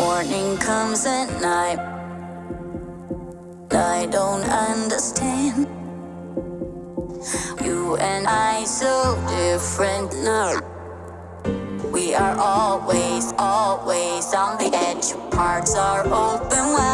Morning comes at night. I don't understand. You and I so different now. We are always, always on the edge. Hearts are open wide.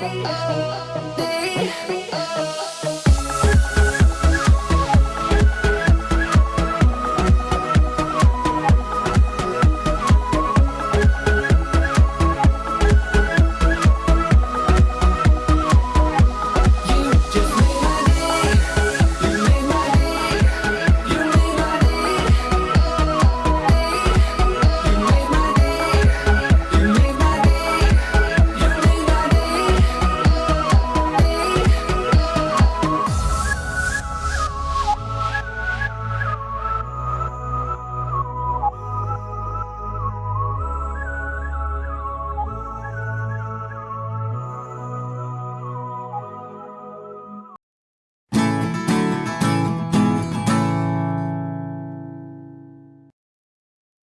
day, you